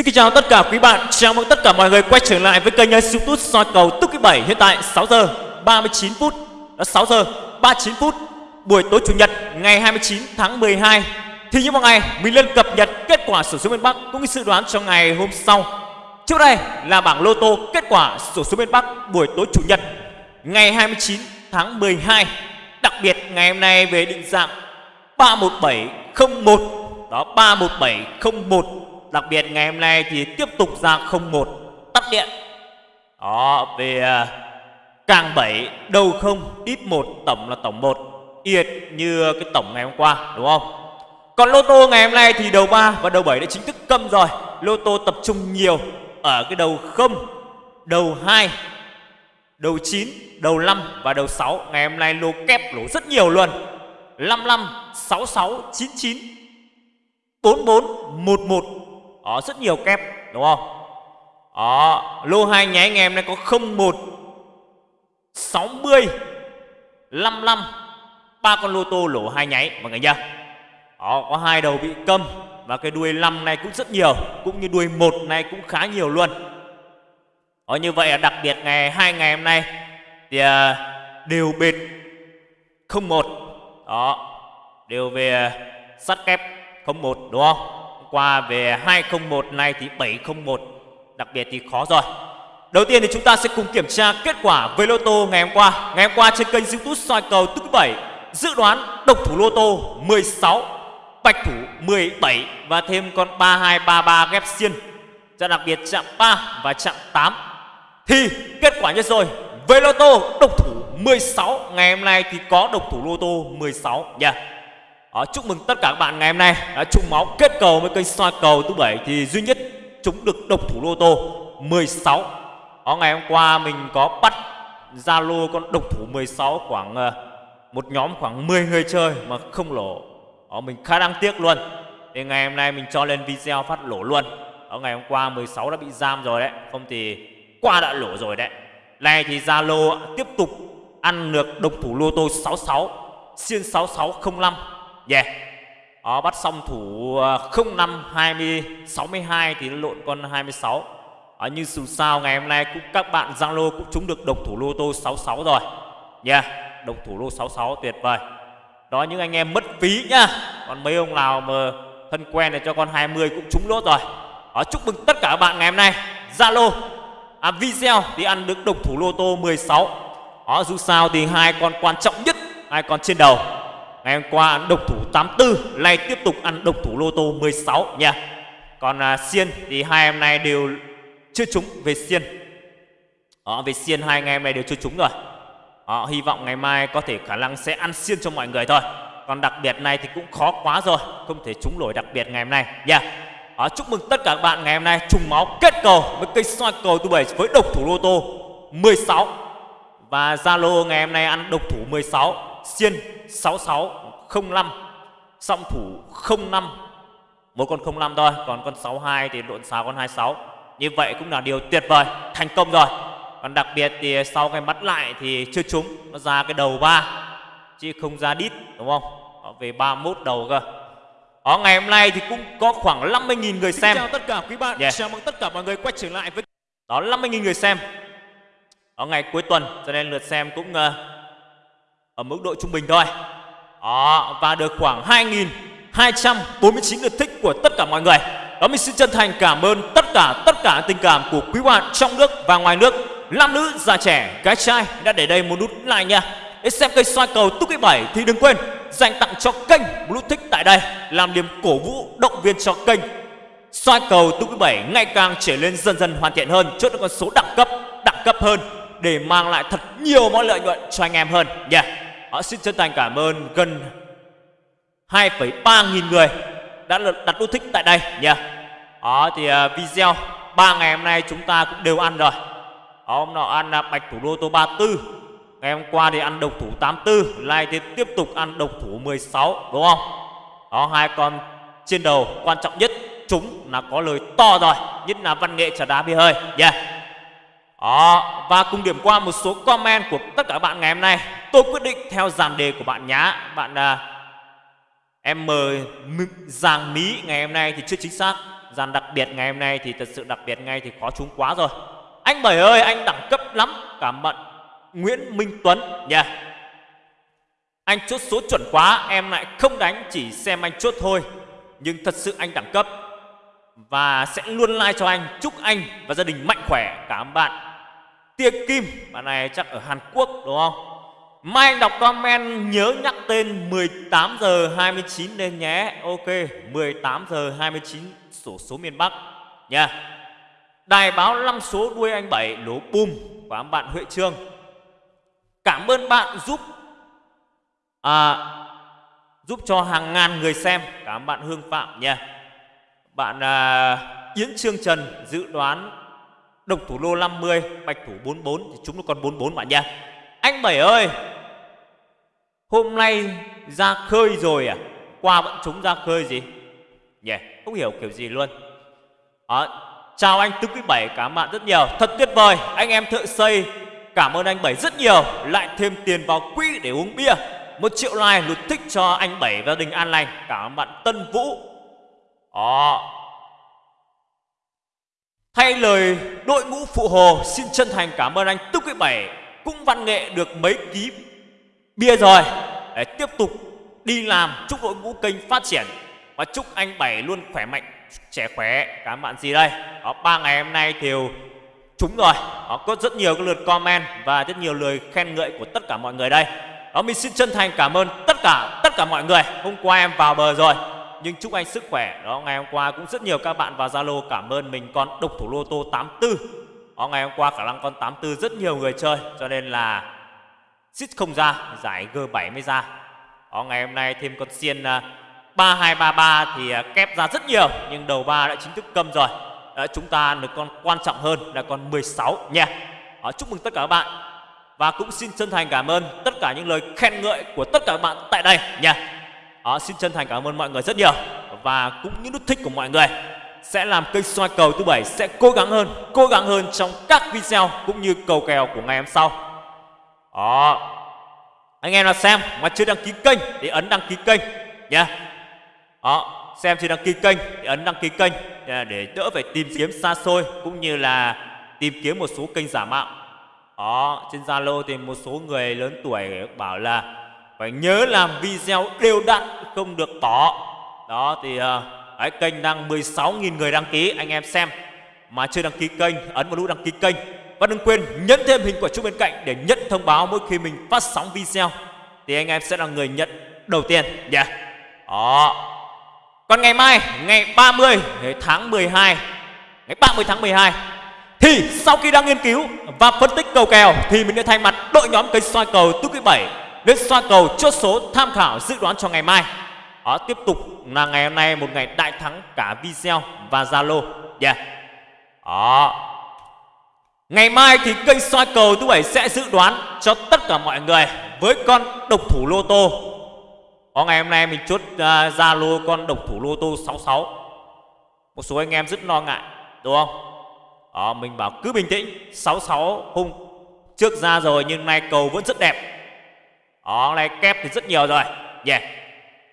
Xin kính chào tất cả quý bạn, chào mừng tất cả mọi người quay trở lại với kênh youtube soi cầu tức thứ bảy. Hiện tại 6 giờ 39 phút, đã 6 giờ 39 phút Buổi tối Chủ nhật ngày 29 tháng 12 Thì như mọi ngày, mình lên cập nhật kết quả sổ số miền Bắc cũng như dự đoán cho ngày hôm sau. Trước đây là bảng lô tô kết quả sổ số miền Bắc buổi tối Chủ nhật ngày 29 tháng 12 Đặc biệt ngày hôm nay về định dạng 31701 Đó 31701 Đặc biệt ngày hôm nay thì tiếp tục ra 01 tắt điện. Đó về à, càng 7 đầu không ít 1 tổng là tổng 1 Yệt như cái tổng ngày hôm qua đúng không? Còn lô tô ngày hôm nay thì đầu 3 và đầu 7 đã chính thức câm rồi. Lô tô tập trung nhiều ở cái đầu 0 Đầu 2 Đầu 9, đầu 5 và đầu 6 Ngày hôm nay lô kép lỗ rất nhiều luôn. 55, 66, 99 44, 11 ở rất nhiều kép đúng không? Ở lô hai nháy ngày em này có 01 60 55 ba con lô tô lỗ hai nháy mọi người nhá. Đó có hai đầu bị câm Và cái đuôi 5 này cũng rất nhiều Cũng như đuôi một này cũng khá nhiều luôn. Đó, như vậy đặc biệt ngày hai ngày hôm nay thì à, đều bệt không một. Đó đều về à, sắt kép 01 đúng không? Qua về 201 này thì 701 đặc biệt thì khó rồi. Đầu tiên thì chúng ta sẽ cùng kiểm tra kết quả với lô tô ngày hôm qua. Ngày hôm qua trên kênh youtube soi cầu thứ 7 Dự đoán độc thủ lô tô 16 Bạch thủ 17 Và thêm con 3233 ghép xiên. Ra đặc biệt chạm 3 và chạm 8 Thì kết quả như rồi. Với lô tô độc thủ 16 Ngày hôm nay thì có độc thủ lô tô 16 nha. yeah. Đó, chúc mừng tất cả các bạn ngày hôm nay đã chung máu kết cầu với kênh soi cầu thứ bảy thì duy nhất chúng được độc thủ lô tô 16. Đó, ờ, ngày hôm qua mình có bắt Zalo con độc thủ 16 khoảng ờ, một nhóm khoảng 10 người chơi mà không lỗ. Đó, mình khá đáng tiếc luôn. Thì ngày hôm nay mình cho lên video phát lỗ luôn. Đó, ngày hôm qua 16 đã bị giam rồi đấy, không thì qua đã lỗ rồi đấy. Này thì Zalo tiếp tục ăn được độc thủ lô tô 66 xiên 6605 Yeah Đó, bắt xong thủ 05 20 62 thì nó lộn con 26 Đó, ờ, như dù sao ngày hôm nay cũng các bạn zalo cũng trúng được độc thủ lô tô 66 rồi. Dạ, yeah Độc thủ lô 66 tuyệt vời. Đó những anh em mất phí nhá. Còn mấy ông nào mà thân quen này cho con 20 cũng trúng lốt rồi. Đó, chúc mừng tất cả các bạn ngày hôm nay. Zalo à, video thì ăn được độc thủ lô tô 16 Đó dù sao thì hai con quan trọng nhất hai con trên đầu. Ngày hôm qua ăn độc thủ 84 Nay tiếp tục ăn độc thủ lô tô 16 nha. Còn à, xiên thì hai em nay đều chưa trúng về xiên. Đó, Về xiên hai ngày em này đều chưa trúng rồi. Đó, Hy vọng ngày mai có thể khả năng sẽ ăn xiên cho mọi người thôi. Còn đặc biệt này thì cũng khó quá rồi Không thể trúng nổi đặc biệt ngày hôm nay nha. Đó, Chúc mừng tất cả các bạn ngày hôm nay trùng máu kết cầu với cây soi cầu tu 7 với độc thủ lô tô 16 Và Zalo ngày hôm nay ăn độc thủ 16 xiên 6605 song thủ 05 một con 05 thôi còn con 62 thì lộn xào con 26 như vậy cũng là điều tuyệt vời thành công rồi. Còn đặc biệt thì sau cái bắt lại thì chưa trúng nó ra cái đầu ba chứ không ra đít đúng không? Đó, về 31 đầu cơ. Ở ngày hôm nay thì cũng có khoảng 50.000 người xem. Xin chào tất cả quý bạn, Yeah. chào mừng tất cả mọi người quay trở lại với đó 50.000 người xem. Ở ngày cuối tuần cho nên lượt xem cũng uh, ở mức độ trung bình thôi đó, và được khoảng 2.249 lượt thích của tất cả mọi người. Đó mình xin chân thành cảm ơn tất cả tất cả tình cảm của quý bạn trong nước và ngoài nước. Nam nữ già trẻ gái trai đã để đây một nút like nha. Để xem kênh soi cầu túc 7 thì đừng quên dành tặng cho kênh một nút thích tại đây làm niềm cổ vũ động viên cho kênh. Soi cầu túc 7 ngày càng trở lên dần dần hoàn thiện hơn chốt được con số đẳng cấp đẳng cấp hơn để mang lại thật nhiều món lợi nhuận cho anh em hơn nha. yeah. Họ xin chân thành cảm ơn gần 2,3 nghìn người đã đặt nút thích tại đây nha. Đó thì ờ, video ba ngày hôm nay chúng ta cũng đều ăn rồi. Đó, hôm nọ ăn à, bạch thủ đô tô 34. Ngày hôm qua thì ăn độc thủ 84, nay thì tiếp tục ăn độc thủ 16 đúng không? Đó hai con trên đầu quan trọng nhất chúng là có lời to rồi, nhất là văn nghệ trà đá bia hơi. Yeah. Đó, và cùng điểm qua một số comment của tất cả các bạn ngày hôm nay. Tôi quyết định theo dàn đề của bạn nhá. Bạn uh, em mời Giàng mỹ ngày hôm nay thì chưa chính xác. Dàn đặc biệt ngày hôm nay thì thật sự đặc biệt ngay thì khó trúng quá rồi. Anh bảy ơi anh đẳng cấp lắm. Cảm ơn nguyễn minh tuấn. Nha anh chốt số chuẩn quá em lại không đánh chỉ xem anh chốt thôi. Nhưng thật sự anh đẳng cấp. Và sẽ luôn like cho anh. Chúc anh và gia đình mạnh khỏe. Cảm ơn bạn tia kim. Bạn này chắc ở hàn quốc đúng không? Mai anh đọc comment nhớ nhắc tên 18 giờ 29 lên nhé. Ok 18 giờ 29 sổ số miền Bắc. Nha. Đài báo 5 số đuôi anh 7 lố bùm của bạn Huệ Trương. Cảm ơn bạn giúp à, giúp cho hàng ngàn người xem. Cảm ơn bạn Hương Phạm nha. Bạn à, Yến Trương Trần dự đoán Độc thủ lô 50 Bạch thủ 44 thì chúng nó còn 44 bạn nha. Anh Bảy ơi Hôm nay ra khơi rồi à? Qua vẫn chúng ra khơi gì? Nhỉ yeah, không hiểu kiểu gì luôn. Đó, Chào anh tứ Quý Bảy cảm bạn rất nhiều. Thật tuyệt vời anh em thợ xây Cảm ơn anh Bảy rất nhiều. Lại thêm tiền vào quỹ để uống bia. Một triệu like lụt thích cho anh Bảy và gia đình an lành. Cảm ơn bạn Tân Vũ. Đó. Thay lời đội ngũ phụ hồ Xin chân thành cảm ơn anh. Tư Quý Bảy Cũng văn nghệ được mấy ký bia rồi. Để tiếp tục đi làm chúc đội ngũ kênh phát triển. Và chúc anh bảy luôn khỏe mạnh trẻ khỏe. Cảm ơn bạn gì đây? Đó ba ngày hôm nay thì chúng rồi. Đó, có rất nhiều cái lượt comment và rất nhiều lời khen ngợi của tất cả mọi người đây. Đó mình xin chân thành cảm ơn tất cả tất cả mọi người. Hôm qua em vào bờ rồi nhưng chúc anh sức khỏe. Đó ngày hôm qua cũng rất nhiều các bạn vào zalo cảm ơn mình. Con độc thủ lô tô 84 đó ngày hôm qua khả năng con 84 rất nhiều người chơi cho nên là Xít không ra Giải G7 mới ra. Đó, Ngày hôm nay thêm con xiên à, 3233 thì à, kép ra rất nhiều Nhưng đầu ba đã chính thức câm rồi. Đó, Chúng ta được con quan trọng hơn là con 16 nha. Đó, Chúc mừng tất cả các bạn. Và cũng xin chân thành cảm ơn tất cả những lời khen ngợi của tất cả các bạn tại đây nha à, Xin chân thành cảm ơn mọi người rất nhiều. Và cũng những nút thích của mọi người sẽ làm kênh soi cầu thứ bảy sẽ cố gắng hơn cố gắng hơn trong các video cũng như cầu kèo của ngày hôm sau. Đó anh em nào xem mà chưa đăng ký kênh thì ấn đăng ký kênh nha đó ờ, xem chưa đăng ký kênh thì ấn đăng ký kênh để đỡ phải tìm kiếm xa xôi cũng như là tìm kiếm một số kênh giả mạo. Đó trên zalo thì một số người lớn tuổi bảo là phải nhớ làm video đều đặn không được tỏ đó thì ờ, cái kênh đang 16.000 người đăng ký anh em xem. Mà chưa đăng ký kênh ấn vào nút đăng ký kênh. Và đừng quên nhấn thêm hình quả chuông bên cạnh để nhận thông báo mỗi khi mình phát sóng video. Thì anh em sẽ là người nhận đầu tiên. Nhé yeah. Đó. Còn ngày mai, ngày 30 tháng 12 Ngày 30 tháng 12 Thì sau khi đang nghiên cứu và phân tích cầu kèo Thì mình đã thay mặt đội nhóm cây soi cầu tứ Quý 7 Đến soi cầu chốt số tham khảo dự đoán cho ngày mai Đó tiếp tục là ngày hôm nay một ngày đại thắng cả video và Zalo Yeah Đó Ngày mai thì kênh soi cầu thứ bảy sẽ dự đoán cho tất cả mọi người với con độc thủ lô tô. Có ngày hôm nay mình chốt à, Zalo uh, con độc thủ lô tô 66. Một số anh em rất lo ngại, đúng không? Đó, mình bảo cứ bình tĩnh, 66 hôm trước ra rồi nhưng nay cầu vẫn rất đẹp. Ờ, đó, này kép thì rất nhiều rồi. Yeah. Đó,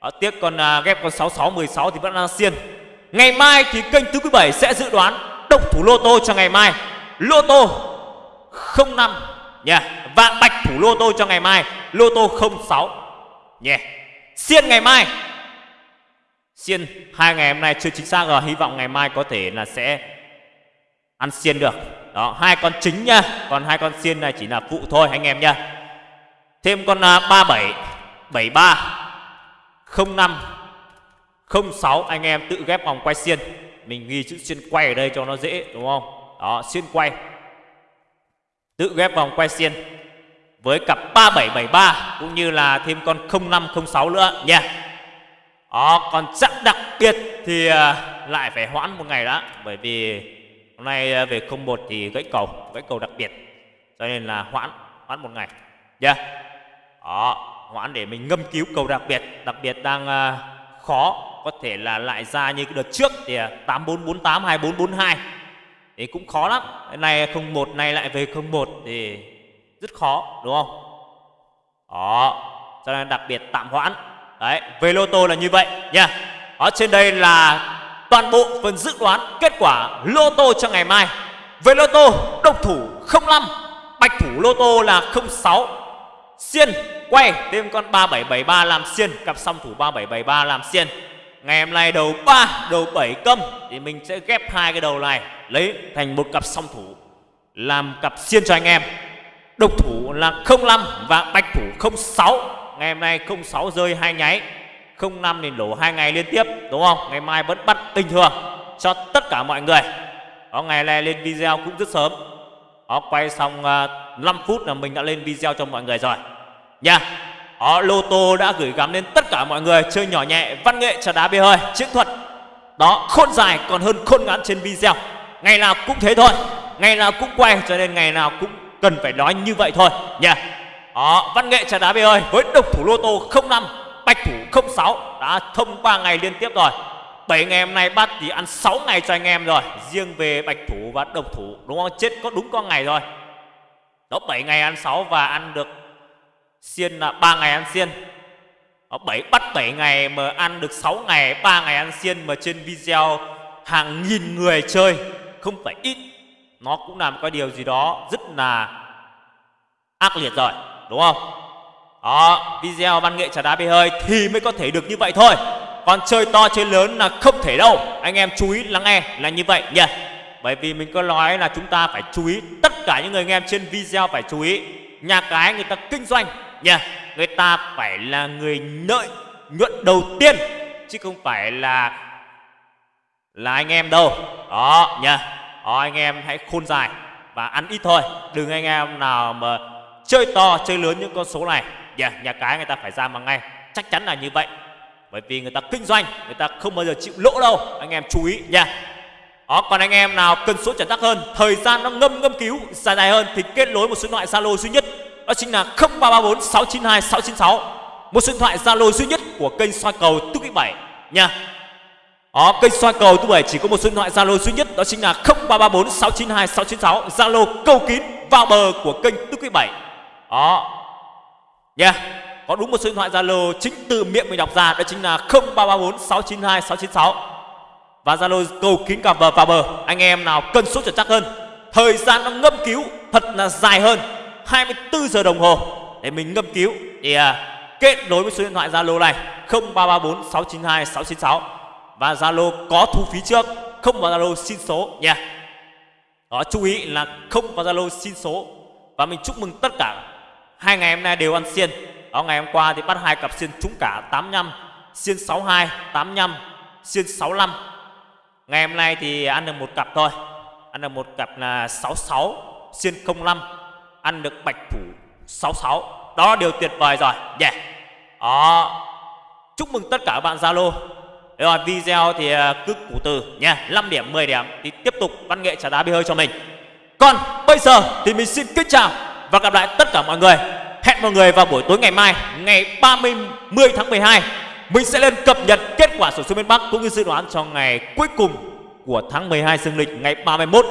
ờ, tiếc con uh, ghép con 6616 thì vẫn đang xiên. Ngày mai thì kênh thứ quý 7 sẽ dự đoán độc thủ lô tô cho ngày mai lô tô 05 nha yeah. và bạch thủ lô tô cho ngày mai lô tô 06 nhé yeah. xiên ngày mai xiên hai ngày hôm nay chưa chính xác rồi hy vọng ngày mai có thể là sẽ ăn xiên được đó hai con chính nha còn hai con xiên này chỉ là phụ thôi anh em nha thêm con 37 73 05 06 anh em tự ghép vòng quay xiên. Mình ghi chữ xuyên quay ở đây cho nó dễ, đúng không? Đó xuyên quay. Tự ghép vòng quay xiên với cặp 3773 cũng như là thêm con 0506 nữa nha. Đó, còn chặng đặc biệt thì à, lại phải hoãn một ngày đó, bởi vì hôm nay à, về 01 thì gãy cầu gãy cầu đặc biệt, cho nên là hoãn hoãn một ngày nha. yeah đó hoãn để mình ngâm cứu cầu đặc biệt. Đặc biệt đang uh, khó có thể là lại ra như cái đợt trước thì à, 8448 2442 thì cũng khó lắm. Cái này không một này lại về không một thì rất khó đúng không? Đó cho nên đặc biệt tạm hoãn. Đấy về lô tô là như vậy nha. Ở trên đây là toàn bộ phần dự đoán kết quả lô tô cho ngày mai. Về lô tô, độc thủ 05, bạch thủ lô tô là 06, xiên quay thêm con 3773 làm xiên, cặp song thủ 3773 làm xiên. Ngày hôm nay đầu 3, đầu 7 câm thì mình sẽ ghép hai cái đầu này lấy thành một cặp song thủ làm cặp xiên cho anh em. Độc thủ là 05 và bạch thủ 06. Ngày hôm nay 06 rơi hai nháy 05 thì lỗ hai ngày liên tiếp đúng không? Ngày mai vẫn bắt bình thường cho tất cả mọi người. Đó ngày này lên video cũng rất sớm. Họ quay xong ờ, 5 phút là mình đã lên video cho mọi người rồi. Nha. họ lô tô đã gửi gắm đến tất cả mọi người chơi nhỏ nhẹ, văn nghệ trà đá bia hơi, chiến thuật. Đó khôn dài còn hơn khôn ngắn trên video. Ngày nào cũng thế thôi. Ngày nào cũng quay cho nên ngày nào cũng cần phải nói như vậy thôi nha. Đó, văn nghệ trà đá bia hơi với độc thủ lô tô 05 Bạch thủ 06 đã thông qua ngày liên tiếp rồi 7 ngày hôm nay bác thì ăn 6 ngày cho anh em rồi. Riêng về bạch thủ và độc thủ Đúng không? Chết có đúng con ngày rồi. Đó 7 ngày ăn 6 và ăn được Xiên là 3 ngày ăn xiên. Đó, 7, Bắt 7 ngày mà ăn được 6 ngày 3 ngày ăn xiên mà trên video Hàng nghìn người chơi. Không phải ít Nó cũng làm cái điều gì đó rất là ác liệt rồi Đúng không? Đó, video văn nghệ trà đá bê hơi thì mới có thể được như vậy thôi. Còn chơi to chơi lớn là không thể đâu. Anh em chú ý lắng nghe là như vậy nha Bởi vì mình có nói là chúng ta phải chú ý Tất cả những người anh em trên video phải chú ý. Nhà cái người ta kinh doanh nha Người ta phải là người lợi nhuận đầu tiên Chứ không phải là là anh em đâu. Đó nha Đó anh em hãy khôn dài Và ăn ít thôi. Đừng anh em nào mà chơi to chơi lớn những con số này. Yeah, nhà cái người ta phải ra mà ngay chắc chắn là như vậy bởi vì người ta kinh doanh người ta không bao giờ chịu lỗ đâu. Anh em chú ý nha. Đó, còn anh em nào cần số chuẩn tắc hơn thời gian nó ngâm ngâm cứu dài dài hơn thì kết nối một số điện thoại zalo duy nhất. Đó chính là 0334 692 696 một số điện thoại zalo duy nhất của kênh soi cầu túc quý bảy nha. Đó, kênh soi cầu túc bảy chỉ có một số điện thoại zalo duy nhất đó chính là 0334 692 696 zalo câu kín vào bờ của kênh túc quý bảy. Đó. Nha. yeah có đúng một số điện thoại Zalo chính từ miệng mình đọc ra đó chính là 0334 692 696 và Zalo cầu kín cả bờ vào bờ. Anh em nào cân số chuẩn chắc hơn. Thời gian nó ngâm cứu thật là dài hơn. 24 giờ đồng hồ để mình ngâm cứu. Thì à, kết nối với số điện thoại Zalo này 0334 692 696 và Zalo có thu phí trước không vào Zalo xin số nha. Đó chú ý là không vào Zalo xin số. Và mình chúc mừng tất cả hai ngày hôm nay đều ăn xiên đó ngày hôm qua thì bắt hai cặp xiên trúng cả 85 xiên 62 85 xiên 65 ngày hôm nay thì ăn được một cặp thôi. Ăn được một cặp là 66 xiên 05 ăn được bạch thủ 66 đó, điều tuyệt vời rồi. Yeah. Đó. Chúc mừng tất cả các bạn zalo. Rồi video thì à, cứ củ từ nha. 5 điểm 10 điểm thì tiếp tục văn nghệ trả đá bia hơi cho mình. Còn bây giờ thì mình xin kính chào và gặp lại tất cả mọi người. Hẹn mọi người vào buổi tối ngày mai, ngày 30 10 tháng 12 mình sẽ lên cập nhật kết quả sổ số miền Bắc cũng như dự đoán cho ngày cuối cùng của tháng 12 dương lịch ngày 31